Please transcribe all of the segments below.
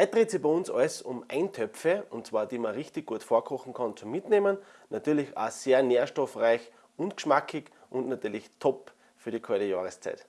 Heute dreht sich bei uns alles um Eintöpfe, und zwar die man richtig gut vorkochen kann zum Mitnehmen. Natürlich auch sehr nährstoffreich und geschmackig und natürlich top für die kalte Jahreszeit.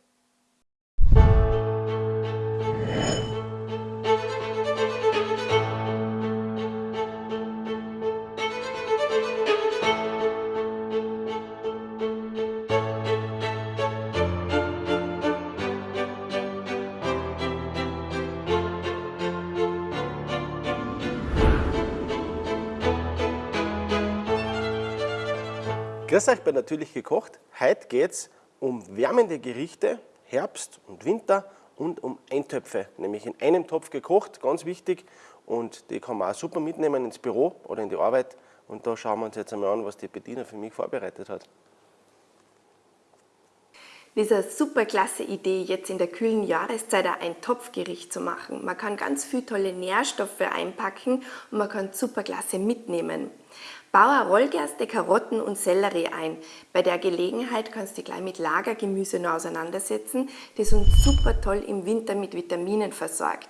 Grüß euch bei Natürlich gekocht. Heute geht es um wärmende Gerichte, Herbst und Winter und um Eintöpfe, nämlich in einem Topf gekocht, ganz wichtig. Und die kann man auch super mitnehmen ins Büro oder in die Arbeit. Und da schauen wir uns jetzt einmal an, was die Bettina für mich vorbereitet hat. Das ist eine super klasse Idee, jetzt in der kühlen Jahreszeit ein Topfgericht zu machen. Man kann ganz viele tolle Nährstoffe einpacken und man kann super klasse mitnehmen. Bauer Rollgerste, Karotten und Sellerie ein. Bei der Gelegenheit kannst du dich gleich mit Lagergemüse noch auseinandersetzen, das uns super toll im Winter mit Vitaminen versorgt.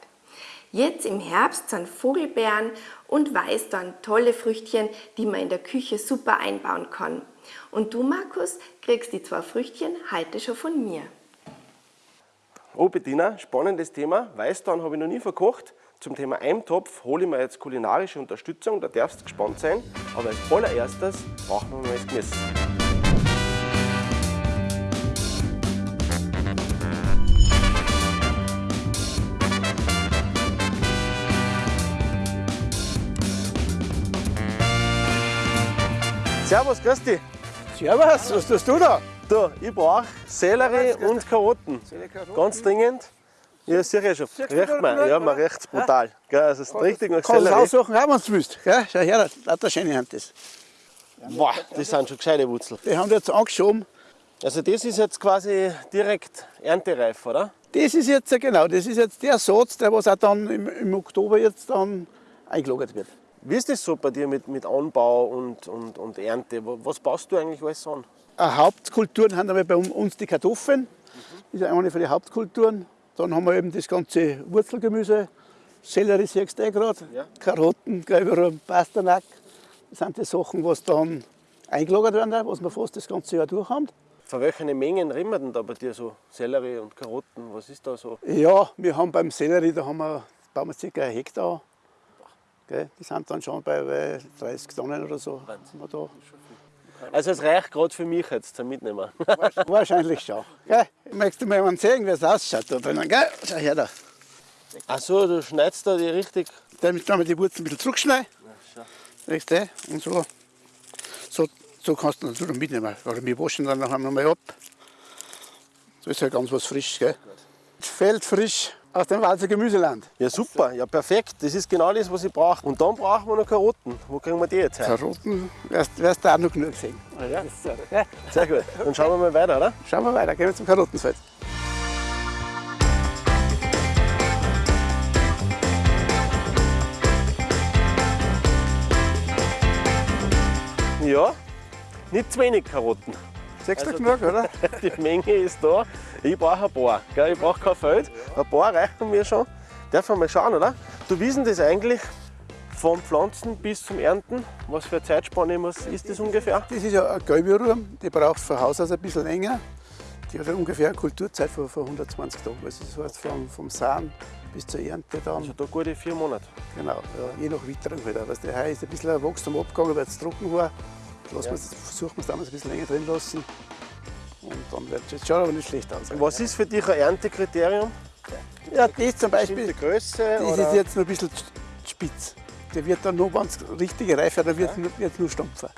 Jetzt im Herbst sind Vogelbeeren und Weißdorn tolle Früchtchen, die man in der Küche super einbauen kann. Und du, Markus, kriegst die zwei Früchtchen heute schon von mir. Oh Bettina, spannendes Thema. Weißdorn habe ich noch nie verkocht. Zum Thema Eimtopf hole ich mir jetzt kulinarische Unterstützung, da darfst du gespannt sein. Aber als allererstes brauchen wir mal das Gemüse. Servus, grüß dich. Servus, was tust du da? Du, ich brauche Sellerie und Karotten. Ganz dringend. Ja, sicher ja schon. Riecht man. Ja, man riecht es brutal. Gell, es ist richtig nach Kannst du Sellerie. aussuchen, auch, wenn du willst. Gell? Schau her, lauter schöne Hand das. Boah, das sind schon gescheite Wurzeln. Die haben wir jetzt angeschoben. Also das ist jetzt quasi direkt erntereif, oder? Das ist jetzt, genau, das ist jetzt der Satz, der was auch dann im, im Oktober jetzt dann eingelagert wird. Wie ist das so bei dir mit, mit Anbau und, und, und Ernte? Wa- Was baust du eigentlich alles an? Äh, Hauptkulturen haben aber bei uns die Kartoffeln. Das ist eine von den Hauptkulturen. Dann haben wir eben das ganze Wurzelgemüse, Sellerie siehst du eh gerade, Ja. Karotten, Gelberum, Pasternak. Das sind die Sachen, was dann eingelagert werden, was wir fast das ganze Jahr durch haben. Von welchen Mengen reden wir denn da bei dir so? Sellerie und Karotten, was ist da so? Ja, wir haben beim Sellerie, da haben wir, bauen wir ca. ein Hektar. Gell? Die sind dann schon bei äh, 30 Tonnen oder so. Haben wir da. Also es reicht gerade für mich jetzt zum Mitnehmen. Wahrscheinlich schon. Gell? Möchtest du mal jemanden sehen, wie es ausschaut da drinnen? Gell? Schau her da. Achso, du schneidest da die richtig. Damit können wir die Wurzeln ein bisschen zurückschneiden. Siehst du? Und so, so, so kannst du natürlich mitnehmen. Oder wir waschen dann nachher nochmal ab. So ist ja ganz was frisch. Gell? Feldfrisch aus dem Walzer Gemüseland. Ja super, ja perfekt. Das ist genau das, was ich brauche. Und dann brauchen wir noch Karotten. Wo kriegen wir die jetzt her? Karotten wirst, wirst du auch noch genug sehen. Ja. Ist so, gell? Sehr gut. Dann schauen wir mal weiter, oder? Schauen wir weiter, gehen wir zum Karottenfeld. Ja, nicht zu wenig Karotten. Du Also genug, oder? Die Menge ist da. Ich brauche ein paar. Gell? Ich brauche kein Feld. Ein paar reichen mir schon. Darf man mal schauen, oder? Du wissen das eigentlich vom Pflanzen bis zum Ernten? Was für eine Zeitspanne muss- ist das ungefähr? Das ist ja eine gelbe die braucht von Haus aus ein bisschen länger. Die hat ungefähr eine Kulturzeit von, von 120 Tagen. Also das heißt vom, vom Samen bis zur Ernte dann. Also da gute vier Monate. Genau, ja, je nach Witterung halt. auch. Weißt du, heuer ist ein bisschen ein Wachstum abgegangen, weil es trocken war. Lassen Ja. versuchen wir es damals ein bisschen länger drin lassen. Und dann wird es schaut aber nicht schlecht aus. Was ist für dich ein Erntekriterium? Ja, das zum Beispiel, Größe? das oder? ist jetzt noch ein bisschen spitz. Der wird dann noch, wenn es richtige Reife dann wird es nur, nur stumpfer.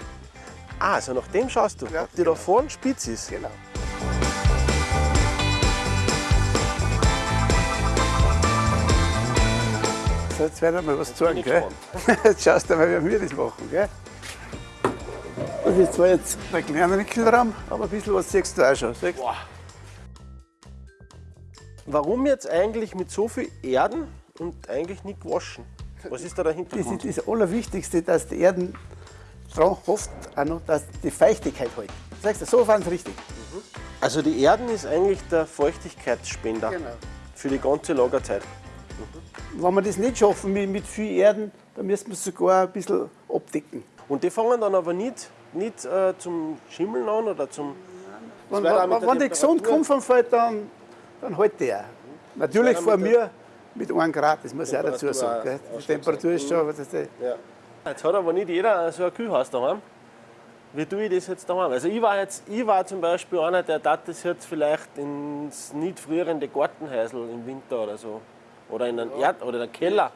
Ah, also nach dem schaust du, Ja, ob die da vorne spitz ist. Genau. So, jetzt werden wir was zeigen. Gell? Jetzt schaust du mal, wie wir das machen. Gell? Das ist zwar jetzt ein kleiner Wickelraum, aber ein bisschen was siehst du auch schon. Du? Warum jetzt eigentlich mit so viel Erden und eigentlich nicht gewaschen? Was ist da der Das ist das Allerwichtigste, dass die Erden dran hofft, auch noch, dass die Feuchtigkeit hält. Sagst du, so waren es richtig. Also die Erden ist eigentlich der Feuchtigkeitsspender Genau. für die ganze Lagerzeit. wenn wir das nicht schaffen mit, mit viel Erden, dann müssen wir es sogar ein bisschen abdecken. Und die fangen dann aber nicht, nicht äh, zum Schimmeln an oder zum. Wenn, wenn, wenn die gesund kommt vom Feld, dann, dann hält der. Natürlich vor mir mit 1 Grad, das muss ich auch dazu sagen. Gell? Die. Temperatur ist schon, aber das ist, Ja. Jetzt hat aber nicht jeder so ein Kühlhaus daheim. Wie tue ich das jetzt daheim? Also ich war jetzt, ich war zum Beispiel einer, der tat das jetzt vielleicht ins nicht frierende Gartenhäusl im Winter oder so. Oder in einen Erd oder in einen Keller.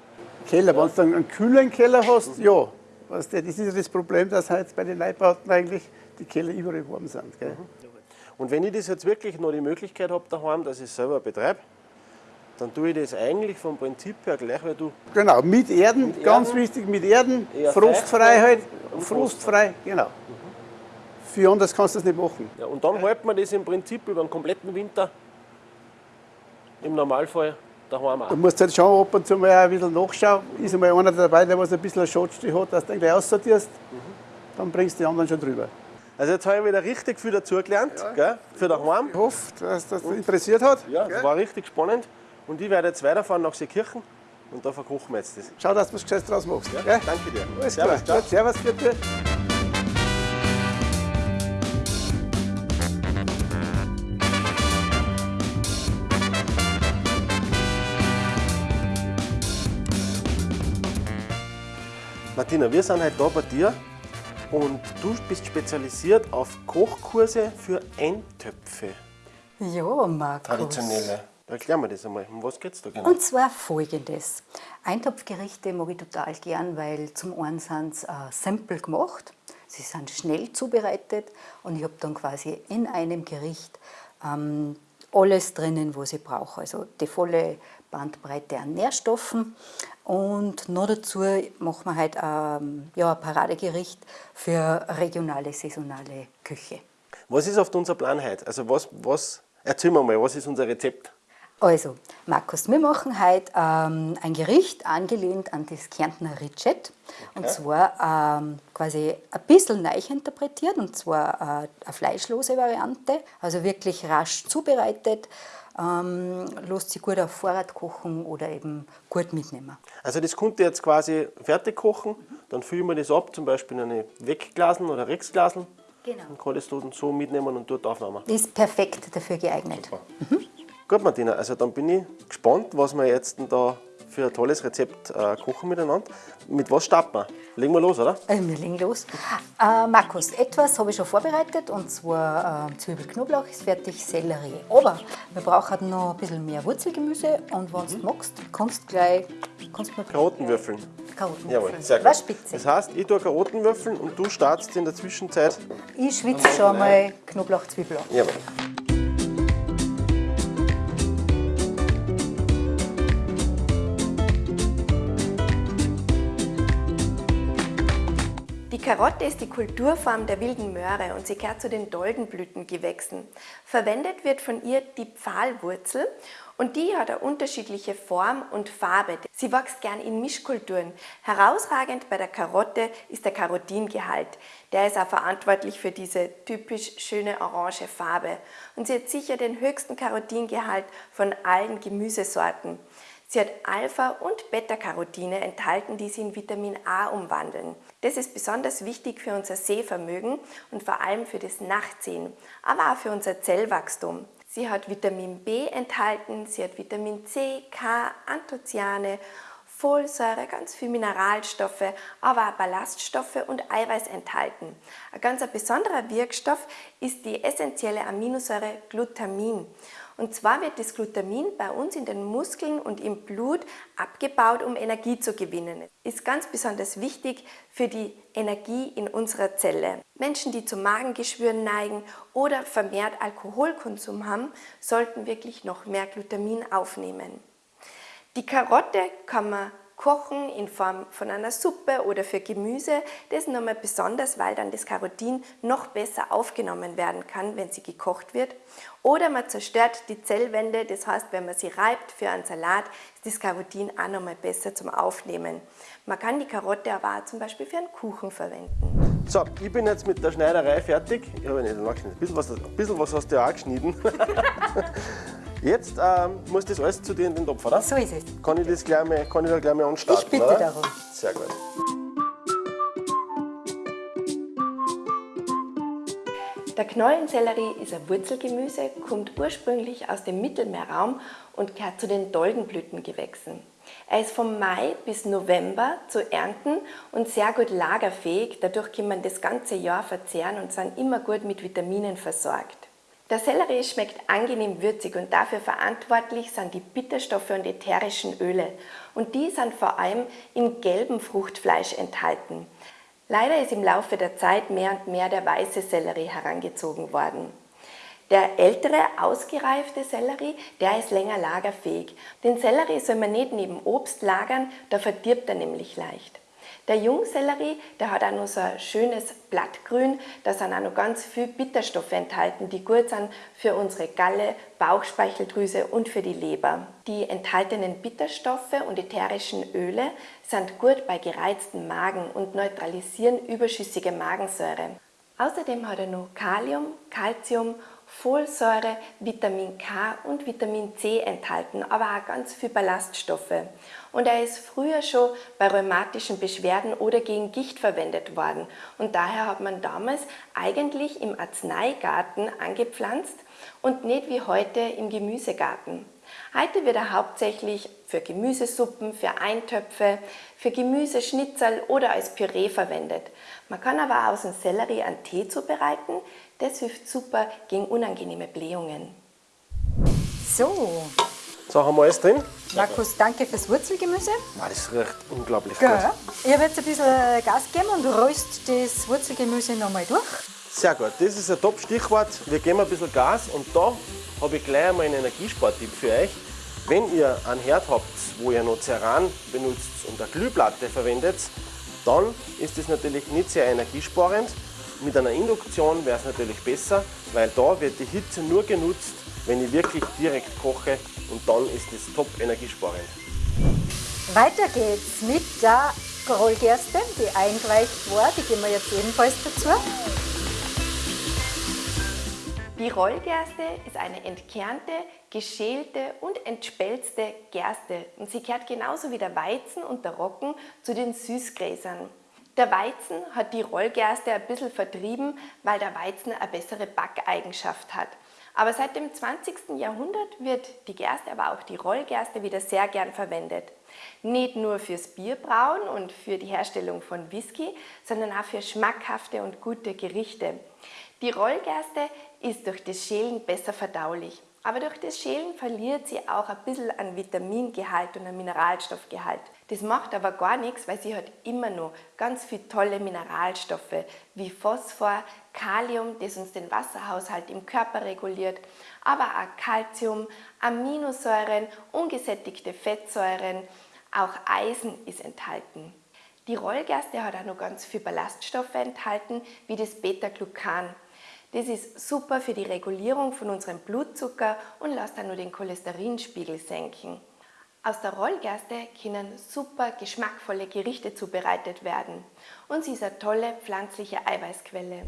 Keller, wenn du dann einen kühlen Keller hast, ja. Weißt du, das ist ja das Problem, dass halt bei den Neubauten eigentlich die Keller überall warm sind. Gell? Und wenn ich das jetzt wirklich noch die Möglichkeit habe daheim, dass ich es selber betreibe, dann tue ich das eigentlich vom Prinzip her gleich, weil du Genau, mit Erden, Mit ganz Erden. wichtig, mit Erden, frostfrei halt, frostfrei, genau. Für anders kannst du das nicht machen. Ja, und dann hält man das im Prinzip über den kompletten Winter im Normalfall daheim auch. Du musst halt schon ab und zu mal ein bisschen nachschauen. Ist einmal einer dabei, der was ein bisschen einen Schatzstich hat, dass du den gleich aussortierst. Dann bringst du die anderen schon drüber. Also jetzt habe ich wieder richtig viel dazugelernt, gell, für daheim. Ich hoffe, dass das interessiert hat. Ja, das war richtig spannend. Und ich werde jetzt weiterfahren nach Seekirchen und da verkochen wir jetzt das. Schau, dass du was Gescheites draus machst. Ja, gell? Danke dir. Alles Servus, klar. Gut, Servus, bitte. Martina, wir sind heute da bei dir und du bist spezialisiert auf Kochkurse für Eintöpfe, Ja, Markus. traditionelle. Erklär mir das einmal. Um was geht's da genau? Und zwar folgendes. Eintopfgerichte mag ich total gern, weil zum einen sind sie äh, simpel gemacht, sie sind schnell zubereitet und ich habe dann quasi in einem Gericht ähm, alles drinnen, was ich brauche. Also die volle Bandbreite an Nährstoffen und noch dazu machen wir halt ähm, ja, ein Paradegericht für regionale, saisonale Küche. Was ist auf unser Plan heute? Also was, was, erzähl mir mal, was ist unser Rezept? Also, Markus, wir machen heute ähm, ein Gericht angelehnt an das Kärntner Ritschet. Und zwar ähm, quasi ein bisschen neu interpretiert, und zwar äh, eine fleischlose Variante, also wirklich rasch zubereitet, ähm, lässt sich gut auf Vorrat kochen oder eben gut mitnehmen. Also das konnte jetzt quasi fertig kochen, dann füllen wir das ab, zum Beispiel in eine Wegglasen oder Rexglasen. Genau. Dann kann das dann so mitnehmen und dort aufnehmen. Ist perfekt dafür geeignet. Gut, Martina, also dann bin ich gespannt, was wir jetzt da für ein tolles Rezept äh, kochen miteinander. Mit was starten wir? Legen wir los, oder? Äh, wir legen los. Äh, Markus, etwas habe ich schon vorbereitet und zwar äh, Zwiebel, Knoblauch ist fertig, Sellerie. Aber wir brauchen noch ein bisschen mehr Wurzelgemüse und wenn du magst, kannst du gleich kannst du mir Karotenwürfeln. Karotten Jawohl, würfeln. sehr gut. Was spitze. Das heißt, ich tue Karotenwürfeln und du startest in der Zwischenzeit. Ich schwitze schon mal Knoblauch, Zwiebel an. Jawohl. Karotte ist die Kulturform der wilden Möhre und sie gehört zu den Doldenblütengewächsen. Verwendet wird von ihr die Pfahlwurzel und die hat eine unterschiedliche Form und Farbe. Sie wächst gern in Mischkulturen. Herausragend bei der Karotte ist der Karotingehalt. Der ist auch verantwortlich für diese typisch schöne orange Farbe. Und sie hat sicher den höchsten Karotingehalt von allen Gemüsesorten. Sie hat Alpha- und Beta-Carotine enthalten, die sie in Vitamin A umwandeln. Das ist besonders wichtig für unser Sehvermögen und vor allem für das Nachtsehen, aber auch für unser Zellwachstum. Sie hat Vitamin B enthalten, sie hat Vitamin C, K, Anthocyane, Folsäure, ganz viel Mineralstoffe, aber auch Ballaststoffe und Eiweiß enthalten. Ein ganz besonderer Wirkstoff ist die essentielle Aminosäure Glutamin. Und zwar wird das Glutamin bei uns in den Muskeln und im Blut abgebaut, um Energie zu gewinnen. Ist ganz besonders wichtig für die Energie in unserer Zelle. Menschen, die zu Magengeschwüren neigen oder vermehrt Alkoholkonsum haben, sollten wirklich noch mehr Glutamin aufnehmen. Die Karotte kann man kochen in Form von einer Suppe oder für Gemüse. Das ist nochmal besonders, weil dann das Karotin noch besser aufgenommen werden kann, wenn sie gekocht wird. Oder man zerstört die Zellwände, das heißt, wenn man sie reibt für einen Salat, ist das Karotin auch nochmal besser zum Aufnehmen. Man kann die Karotte aber auch zum Beispiel für einen Kuchen verwenden. So, ich bin jetzt mit der Schneiderei fertig. Ich habe nicht nachgeschnitten. Ein bisschen was, ein bisschen was hast du ja auch geschnitten. Jetzt ähm, muss das alles zu dir in den Topf, oder? So ist es. Kann ich das gleich mal, kann ich da gleich mal anstarten, Ich bitte oder? darum. Sehr gut. Der Knollensellerie ist ein Wurzelgemüse, kommt ursprünglich aus dem Mittelmeerraum und gehört zu den Doldenblütengewächsen. Er ist vom Mai bis November zu ernten und sehr gut lagerfähig. Dadurch kann man das ganze Jahr verzehren und sind immer gut mit Vitaminen versorgt. Der Sellerie schmeckt angenehm würzig und dafür verantwortlich sind die Bitterstoffe und ätherischen Öle. Und die sind vor allem im gelben Fruchtfleisch enthalten. Leider ist im Laufe der Zeit mehr und mehr der weiße Sellerie herangezogen worden. Der ältere, ausgereifte Sellerie, der ist länger lagerfähig. Den Sellerie soll man nicht neben Obst lagern, da verdirbt er nämlich leicht. Der Jungsellerie, der hat auch noch so ein schönes Blattgrün, da sind auch noch ganz viele Bitterstoffe enthalten, die gut sind für unsere Galle, Bauchspeicheldrüse und für die Leber. Die enthaltenen Bitterstoffe und ätherischen Öle sind gut bei gereizten Magen und neutralisieren überschüssige Magensäure. Außerdem hat er noch Kalium, Calcium Folsäure, Vitamin K und Vitamin C enthalten, aber auch ganz viel Ballaststoffe. Und er ist früher schon bei rheumatischen Beschwerden oder gegen Gicht verwendet worden. Und daher hat man damals eigentlich im Arzneigarten angepflanzt und nicht wie heute im Gemüsegarten. Heute wird er hauptsächlich für Gemüsesuppen, für Eintöpfe, für Gemüseschnitzel oder als Püree verwendet. Man kann aber aus dem Sellerie einen Tee zubereiten, das hilft super gegen unangenehme Blähungen. So, So, haben wir alles drin? Markus, danke fürs Wurzelgemüse. Ah, das riecht unglaublich Gell? gut. Ich habe jetzt ein bisschen Gas gegeben und röst das Wurzelgemüse nochmal durch. Sehr gut, das ist ein Top-Stichwort. Wir geben ein bisschen Gas und da habe ich gleich einmal einen Energiespartipp für euch. Wenn ihr einen Herd habt, wo ihr noch Ceran benutzt und eine Glühplatte verwendet, dann ist das natürlich nicht sehr energiesparend. Mit einer Induktion wäre es natürlich besser, weil da wird die Hitze nur genutzt, wenn ich wirklich direkt koche und dann ist das top energiesparend. Weiter geht's mit der Rollgerste, die eingeweicht war. Die geben wir jetzt ebenfalls dazu. Die Rollgerste ist eine entkernte, geschälte und entspelzte Gerste und sie gehört genauso wie der Weizen und der Roggen zu den Süßgräsern. Der Weizen hat die Rollgerste ein bisschen vertrieben, weil der Weizen eine bessere Backeigenschaft hat. Aber seit dem 20. Jahrhundert wird die Gerste, aber auch die Rollgerste wieder sehr gern verwendet. Nicht nur fürs Bierbrauen und für die Herstellung von Whisky, sondern auch für schmackhafte und gute Gerichte. Die Rollgerste ist durch das Schälen besser verdaulich. Aber durch das Schälen verliert sie auch ein bisschen an Vitamingehalt und an Mineralstoffgehalt. Das macht aber gar nichts, weil sie hat immer noch ganz viele tolle Mineralstoffe wie Phosphor, Kalium, das uns den Wasserhaushalt im Körper reguliert, aber auch Calcium, Aminosäuren, ungesättigte Fettsäuren, auch Eisen ist enthalten. Die Rollgerste hat auch noch ganz viele Ballaststoffe enthalten, wie das Beta-Glucan. Das ist super für die Regulierung von unserem Blutzucker und lässt dann nur den Cholesterinspiegel senken. Aus der Rollgerste können super geschmackvolle Gerichte zubereitet werden und sie ist eine tolle pflanzliche Eiweißquelle.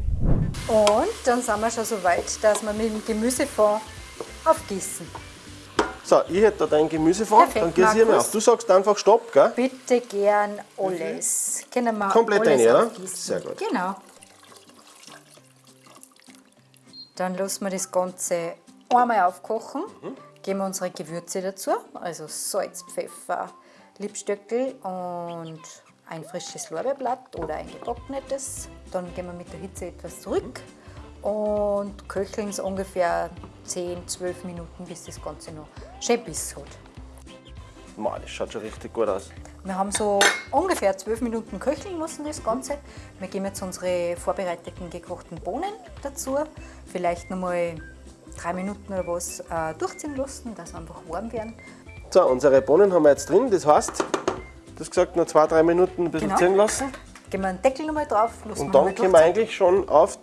Und dann sind wir schon so weit, dass wir mit dem Gemüsefond aufgießen. So, ich hätte da dein Gemüsefond, Perfekt, dann gieße ich mir auf. Du sagst einfach Stopp, gell? Bitte gern alles. Können wir Komplett alles rein, oder? aufgießen. Sehr gut. Genau. Dann lassen wir das Ganze einmal aufkochen. Mhm. Geben wir unsere Gewürze dazu, also Salz, Pfeffer, Liebstöckel und ein frisches Lorbeerblatt oder ein getrocknetes. Dann gehen wir mit der Hitze etwas zurück und köcheln es ungefähr 10, 12 Minuten, bis das Ganze noch schön Biss hat. Mann, das schaut schon richtig gut aus. Wir haben so ungefähr zwölf Minuten köcheln lassen, das Ganze. Wir geben jetzt unsere vorbereiteten gekochten Bohnen dazu. Vielleicht nochmal drei Minuten oder was äh, durchziehen lassen, dass sie einfach warm werden. So, unsere Bohnen haben wir jetzt drin. Das heißt, du hast gesagt, noch zwei, drei Minuten ein bisschen Genau. ziehen lassen. Geben wir einen Deckel nochmal drauf, lassen Und wir dann nochmal können wir eigentlich schon auf,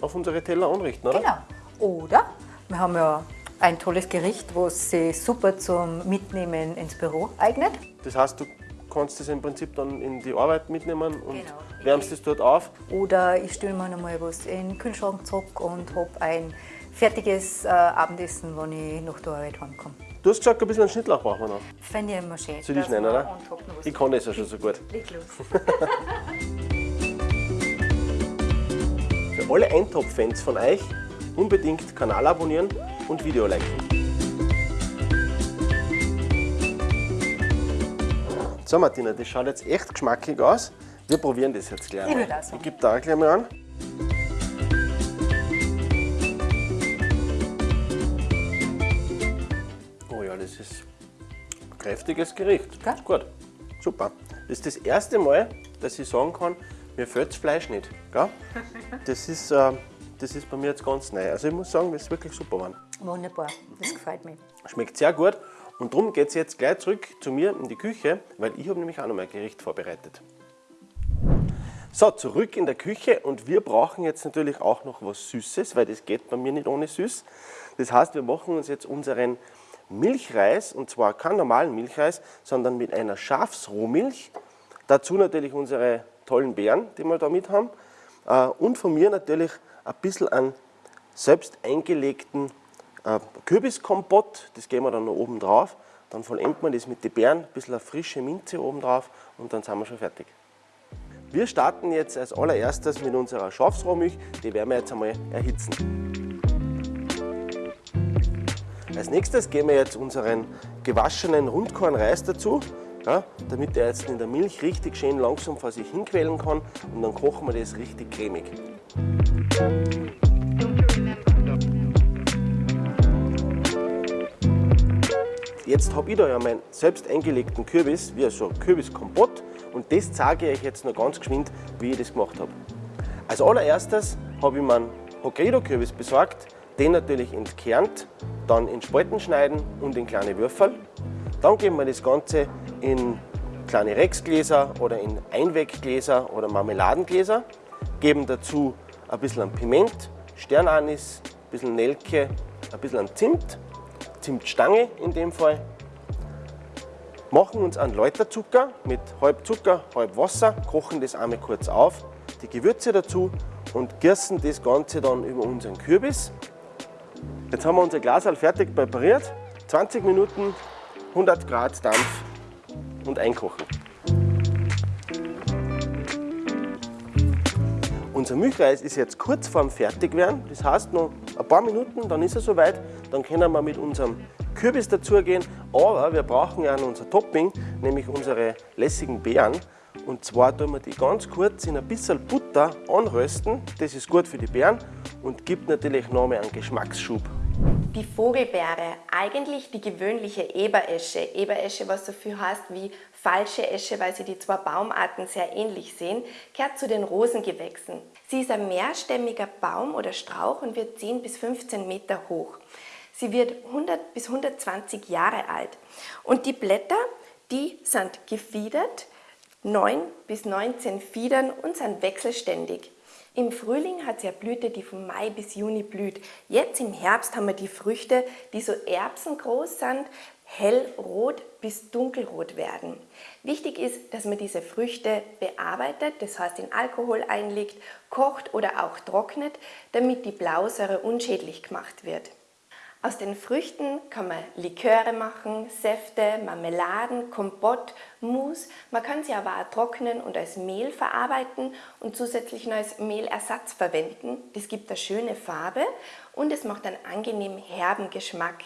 auf unsere Teller anrichten, oder? Genau. Oder wir haben ja ein tolles Gericht, was sich super zum Mitnehmen ins Büro eignet. Das heißt, du kannst das im Prinzip dann in die Arbeit mitnehmen und Genau. wärmst es dort auf. Oder ich stelle mir noch mal was in den Kühlschrank zurück und habe ein fertiges äh, Abendessen, wenn ich nach der Arbeit heimkomme. Du hast gesagt, ein bisschen Schnittlauch brauchen wir noch. Fände ich immer schön. Soll ich nennen, oder? Ich kann das ja schon so gut. Leg los. Für alle Eintopf-Fans von euch unbedingt Kanal abonnieren und Video liken. So Martina, das schaut jetzt echt geschmackig aus. Wir probieren das jetzt gleich Ich mal. sagen. Ich gebe da gleich mal an. Kräftiges Gericht. Gell? Gut, super. Das ist das erste Mal, dass ich sagen kann, mir fällt das Fleisch nicht. Gell? Das, ist, äh, das ist bei mir jetzt ganz neu. Also ich muss sagen, das ist wirklich super geworden. Wunderbar, das gefällt mir. Schmeckt sehr gut. Und darum geht es jetzt gleich zurück zu mir in die Küche, weil ich habe nämlich auch noch mal ein Gericht vorbereitet. So, zurück in der Küche und wir brauchen jetzt natürlich auch noch was Süßes, weil das geht bei mir nicht ohne Süß. Das heißt, wir machen uns jetzt unseren Milchreis, und zwar keinen normalen Milchreis, sondern mit einer Schafsrohmilch. Dazu natürlich unsere tollen Beeren, die wir da mit haben. Äh, Und von mir natürlich ein bisschen an selbst eingelegten äh, Kürbiskompott, das geben wir dann noch oben drauf. Dann vollendet man das mit den Beeren, ein bisschen eine frische Minze oben drauf und dann sind wir schon fertig. Wir starten jetzt als allererstes mit unserer Schafsrohmilch, die werden wir jetzt einmal erhitzen. Als nächstes geben wir jetzt unseren gewaschenen Rundkornreis dazu, ja, damit er jetzt in der Milch richtig schön langsam vor sich hinquellen kann und dann kochen wir das richtig cremig. Jetzt habe ich da ja meinen selbst eingelegten Kürbis, wie so ein Kürbiskompott und das zeige ich euch jetzt noch ganz geschwind, wie ich das gemacht habe. Als allererstes habe ich mir einen Hokkaido-Kürbis besorgt, den natürlich entkernt, dann in Spalten schneiden und in kleine Würfel. Dann geben wir das Ganze in kleine Rexgläser oder in Einweggläser oder Marmeladengläser, geben dazu ein bisschen Piment, Sternanis, ein bisschen Nelke, ein bisschen Zimt, Zimtstange in dem Fall. Machen uns einen Läuterzucker mit halb Zucker, halb Wasser, kochen das einmal kurz auf, die Gewürze dazu und gießen das Ganze dann über unseren Kürbis. Jetzt haben wir unser Glas fertig präpariert. 20 Minuten, 100 Grad Dampf und einkochen. Unser Milchreis ist jetzt kurz vorm Fertigwerden. Das heißt, noch ein paar Minuten, dann ist er soweit. Dann können wir mit unserem Kürbis dazugehen. Aber wir brauchen ja noch unser Topping, nämlich unsere lässigen Beeren. Und zwar tun wir die ganz kurz in ein bisschen Butter anrösten. Das ist gut für die Beeren und gibt natürlich nochmal einen Geschmacksschub. Die Vogelbeere, eigentlich die gewöhnliche Eberesche. Eberesche, was so viel heißt wie falsche Esche, weil sie die zwei Baumarten sehr ähnlich sehen, gehört zu den Rosengewächsen. Sie ist ein mehrstämmiger Baum oder Strauch und wird 10 bis 15 Meter hoch. Sie wird 100 bis 120 Jahre alt. Und die Blätter, die sind gefiedert, 9 bis 19 Fiedern und sind wechselständig. Im Frühling hat sie eine Blüte, die von Mai bis Juni blüht. Jetzt im Herbst haben wir die Früchte, die so erbsengroß sind, hellrot bis dunkelrot werden. Wichtig ist, dass man diese Früchte bearbeitet, das heißt in Alkohol einlegt, kocht oder auch trocknet, damit die Blausäure unschädlich gemacht wird. Aus den Früchten kann man Liköre machen, Säfte, Marmeladen, Kompott, Mousse. Man kann sie aber auch trocknen und als Mehl verarbeiten und zusätzlich noch als Mehlersatz verwenden. Das gibt eine schöne Farbe und es macht einen angenehm herben Geschmack.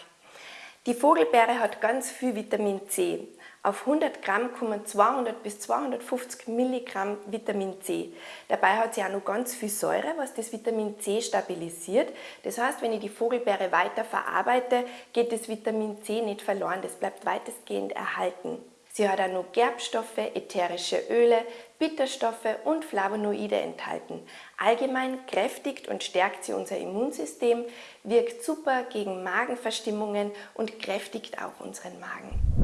Die Vogelbeere hat ganz viel Vitamin C. Auf 100 Gramm kommen 200 bis 250 Milligramm Vitamin C. Dabei hat sie auch noch ganz viel Säure, was das Vitamin C stabilisiert. Das heißt, wenn ich die Vogelbeere weiter verarbeite, geht das Vitamin C nicht verloren, das bleibt weitestgehend erhalten. Sie hat auch noch Gerbstoffe, ätherische Öle, Bitterstoffe und Flavonoide enthalten. Allgemein kräftigt und stärkt sie unser Immunsystem, wirkt super gegen Magenverstimmungen und kräftigt auch unseren Magen.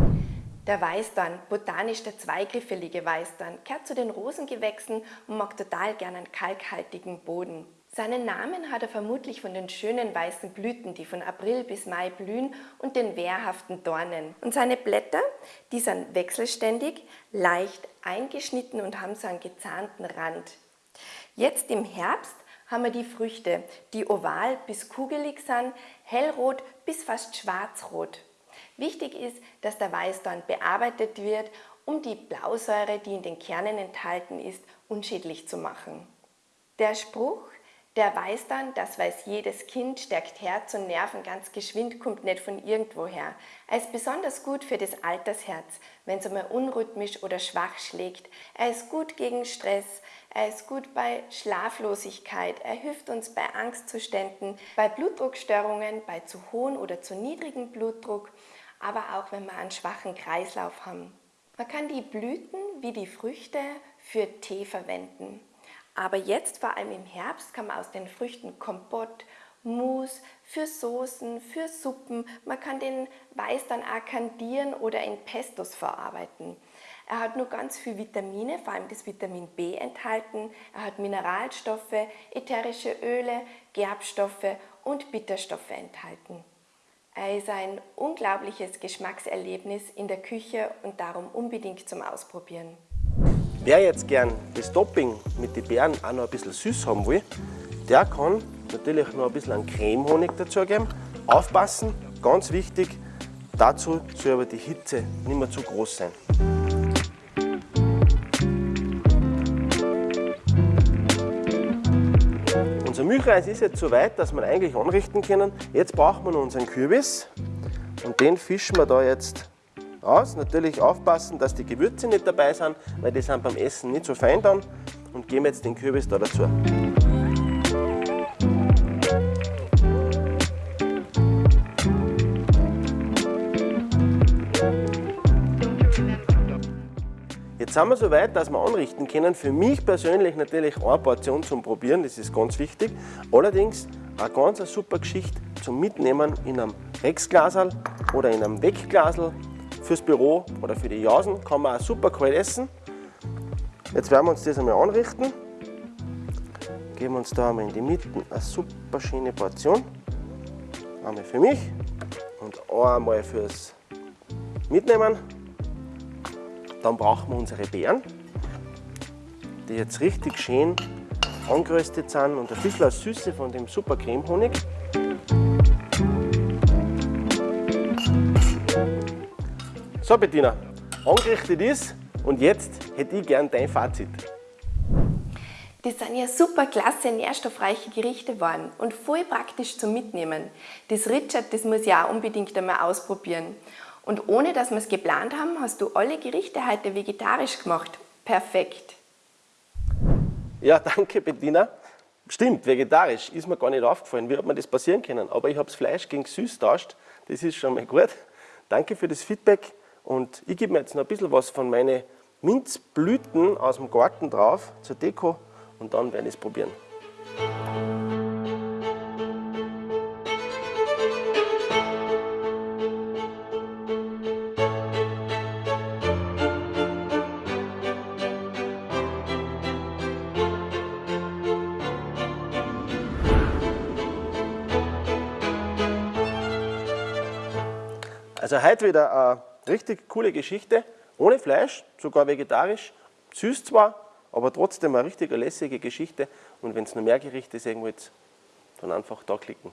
Der Weißdorn, botanisch der zweigriffelige Weißdorn, gehört zu den Rosengewächsen und mag total gern einen kalkhaltigen Boden. Seinen Namen hat er vermutlich von den schönen weißen Blüten, die von April bis Mai blühen und den wehrhaften Dornen. Und seine Blätter, die sind wechselständig, leicht eingeschnitten und haben so einen gezahnten Rand. Jetzt im Herbst haben wir die Früchte, die oval bis kugelig sind, hellrot bis fast schwarzrot. Wichtig ist, dass der Weißdorn bearbeitet wird, um die Blausäure, die in den Kernen enthalten ist, unschädlich zu machen. Der Spruch, der weiß dann, das weiß jedes Kind, stärkt Herz und Nerven ganz geschwind, kommt nicht von irgendwoher. Er ist besonders gut für das Altersherz, wenn es einmal unrhythmisch oder schwach schlägt. Er ist gut gegen Stress, er ist gut bei Schlaflosigkeit, er hilft uns bei Angstzuständen, bei Blutdruckstörungen, bei zu hohem oder zu niedrigem Blutdruck, aber auch wenn wir einen schwachen Kreislauf haben. Man kann die Blüten wie die Früchte für Tee verwenden. Aber jetzt, vor allem im Herbst, kann man aus den Früchten Kompott, Mousse, für Soßen, für Suppen. Man kann den Weiß dann auch kandieren oder in Pestos verarbeiten. Er hat nur ganz viel Vitamine, vor allem das Vitamin B enthalten. Er hat Mineralstoffe, ätherische Öle, Gerbstoffe und Bitterstoffe enthalten. Er ist ein unglaubliches Geschmackserlebnis in der Küche und darum unbedingt zum Ausprobieren. Wer jetzt gern das Topping mit den Beeren auch noch ein bisschen süß haben will, der kann natürlich noch ein bisschen Cremehonig dazugeben. Aufpassen, ganz wichtig, dazu soll aber die Hitze nicht mehr zu groß sein. Milchreis ist jetzt so weit, dass wir eigentlich anrichten können. Jetzt brauchen wir unseren Kürbis und den fischen wir da jetzt aus. Natürlich aufpassen, dass die Gewürze nicht dabei sind, weil die sind beim Essen nicht so fein dann. Und geben jetzt den Kürbis da dazu. Jetzt sind wir so weit, dass wir anrichten können. Für mich persönlich natürlich eine Portion zum Probieren, das ist ganz wichtig. Allerdings eine ganz eine super Geschichte zum Mitnehmen in einem Rexglasel oder in einem Wegglasel fürs Büro oder für die Jausen kann man auch super kalt essen. Jetzt werden wir uns das einmal anrichten. Geben uns da einmal in die Mitte eine super schöne Portion. Einmal für mich und einmal fürs Mitnehmen. Dann brauchen wir unsere Beeren, die jetzt richtig schön angeröstet sind und ein bisschen Süße von dem super Cremehonig. So Bettina, angerichtet ist und jetzt hätte ich gern dein Fazit. Das sind ja super klasse, nährstoffreiche Gerichte geworden und voll praktisch zum Mitnehmen. Das Richard, das muss ich auch unbedingt einmal ausprobieren. Und ohne dass wir es geplant haben, hast du alle Gerichte heute vegetarisch gemacht. Perfekt. Ja, danke Bettina. Stimmt, vegetarisch ist mir gar nicht aufgefallen. Wie hat mir das passieren können? Aber ich habe das Fleisch gegen süß tauscht. Das ist schon mal gut. Danke für das Feedback. Und ich gebe mir jetzt noch ein bisschen was von meinen Minzblüten aus dem Garten drauf zur Deko und dann werde ich es probieren. Also heute wieder eine richtig coole Geschichte, ohne Fleisch, sogar vegetarisch, süß zwar, aber trotzdem eine richtig lässige Geschichte. Und wenn es noch mehr Gerichte sehen wollt, dann einfach da klicken.